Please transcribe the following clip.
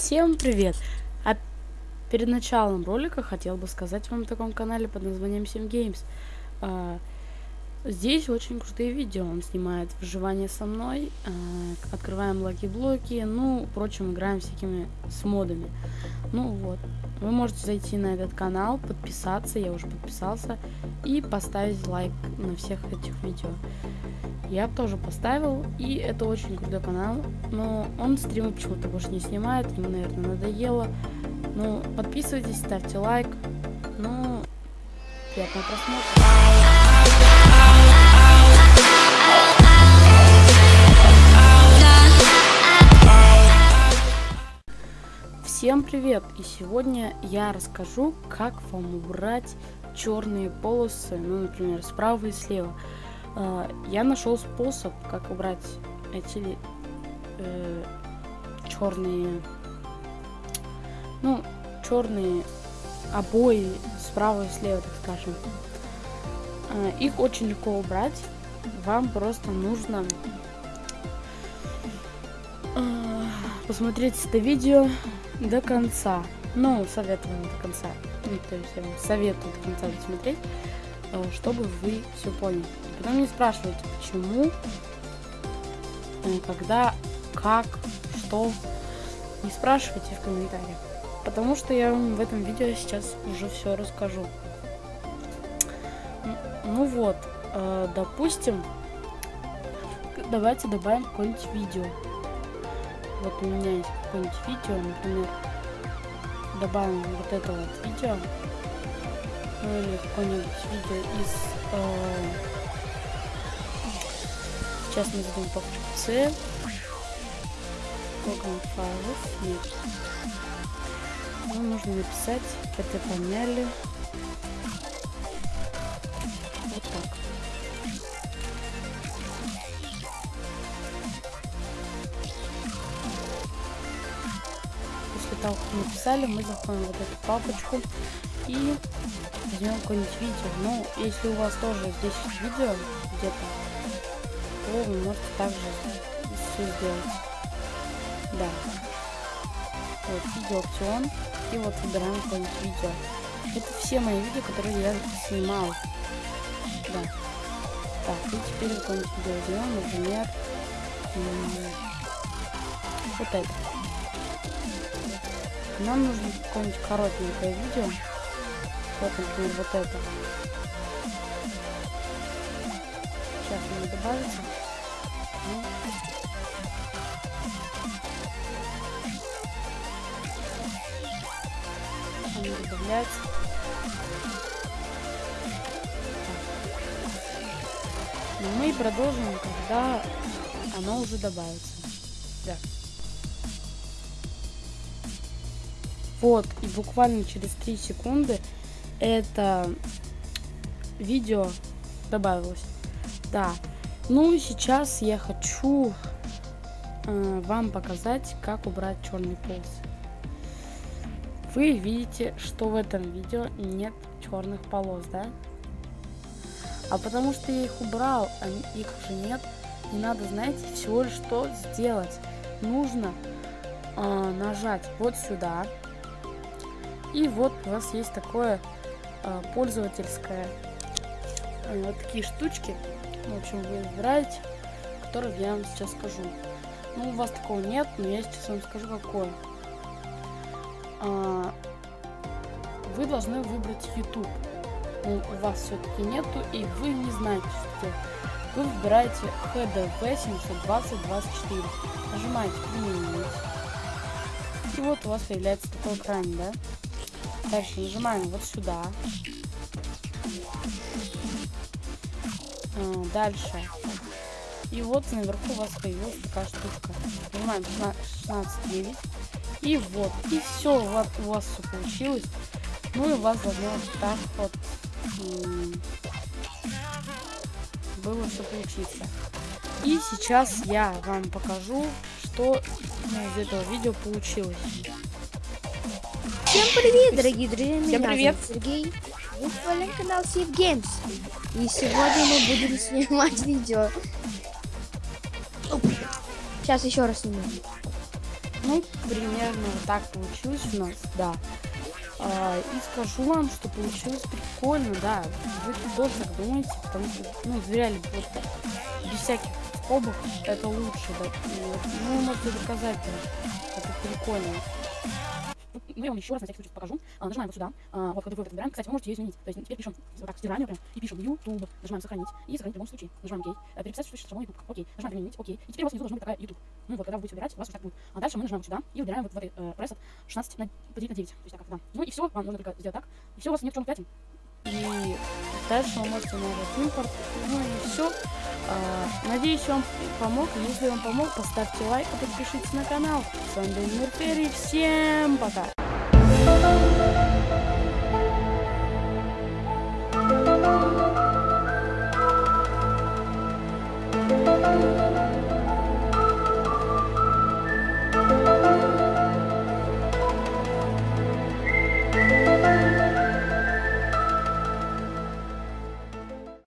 Всем привет! А перед началом ролика хотел бы сказать вам о таком канале под названием Sim Games. Здесь очень крутые видео. Он снимает выживание со мной, а, открываем lucky блоки, ну, впрочем, играем всякими с модами. Ну вот, вы можете зайти на этот канал, подписаться, я уже подписался, и поставить лайк на всех этих видео. Я тоже поставил, и это очень крутой канал, но он стримы почему-то больше не снимает, ему, наверное, надоело. Ну, подписывайтесь, ставьте лайк, ну, приятного просмотра. Всем привет! И сегодня я расскажу, как вам убрать черные полосы, ну, например, справа и слева. А, я нашел способ, как убрать эти э, черные, ну, черные обои справа и слева, так скажем. А, их очень легко убрать. Вам просто нужно э, посмотреть это видео до конца. Ну, советую до конца. Ну, то есть я вам советую до конца досмотреть. Э, чтобы вы все поняли. Потом не спрашивайте, почему, э, когда, как, что. Не спрашивайте в комментариях. Потому что я вам в этом видео сейчас уже все расскажу. Ну вот, э, допустим, давайте добавим какое-нибудь видео. Вот у меня есть какое-нибудь видео, например, добавим вот это вот видео ну или какое-нибудь видео из... Э, сейчас мы зададим папочку C. Программ файлов. Нет. Нам нужно написать, это поняли. Мы написали, мы заходим вот эту папочку и возьмем какое-нибудь видео. Ну, если у вас тоже здесь видео где-то, то вы можете также все сделать. Да. Вот, видео опцион. И вот выбираем какое-нибудь видео. Это все мои видео, которые я снимал. Да. Так, и теперь какое-нибудь видео возьмем, например, вот это. Нам нужно какое-нибудь коротенькое видео. Вот, например, вот это. Сейчас оно добавится. Ну. Оно добавляется. Но ну, мы продолжим, когда оно уже добавится. Да. Вот, и буквально через 3 секунды это видео добавилось. Да. Ну и сейчас я хочу э, вам показать, как убрать черный полосы. Вы видите, что в этом видео нет черных полос, да? А потому что я их убрал, а их уже нет, не надо, знаете, всего лишь что сделать. Нужно э, нажать вот сюда. И вот у вас есть такое а, пользовательская. А, вот такие штучки. В общем, вы выбираете, которые я вам сейчас скажу. Ну, у вас такого нет, но я сейчас вам скажу, какое. А, вы должны выбрать YouTube. Ну, у вас все-таки нету, и вы не знаете, что. Вы выбираете HDV 72024. Нажимаете «Применить». И вот у вас появляется такой экран, да? Дальше нажимаем вот сюда. А, дальше. И вот наверху у вас появилась такая штучка. Нажимаем 16.9. И вот. И все, вот у вас все получилось. Ну и у вас должно так вот было все получиться. И сейчас я вам покажу, что из этого видео получилось. Всем привет, дорогие друзья! Всем привет, Сергей. Вы на канал Save Games. И сегодня мы будем снимать видео. Сейчас еще раз сниму. Ну, примерно так получилось у нас, да. А, и скажу вам, что получилось прикольно, да. Вы тоже так думаете, потому что, ну, реально, вот без всяких скобок это лучше, да. Ну, вы можете доказать, это прикольно. Ну, я вам еще раз на всякий случай покажу. А, нажимаем вот сюда. А, вот, когда вы выбираем, кстати, вы можете ее изменить. То есть теперь пишем вот так, стираем прям, и пишем YouTube, нажимаем сохранить, и сохранить в любом случае. Нажимаем OK. А, переписать, что пишет YouTube. Окей. Нажимаем применить, окей. И теперь у вас внизу должна быть такая YouTube. Ну вот, когда вы будете выбирать, у вас вот так будет. А дальше мы нажимаем вот сюда и выбираем вот в этой э, пресс 16 на, поделить на 9. То есть так, да. Ну и все, вам нужно только сделать так. И все, у вас нет в чем пятен. И дальше вы можете нажать импорт. Ну и все. Надеюсь, вам помог. Если вам помог, поставьте лайк и подпишитесь на канал. С вами был Мирфери. Всем пока! thank you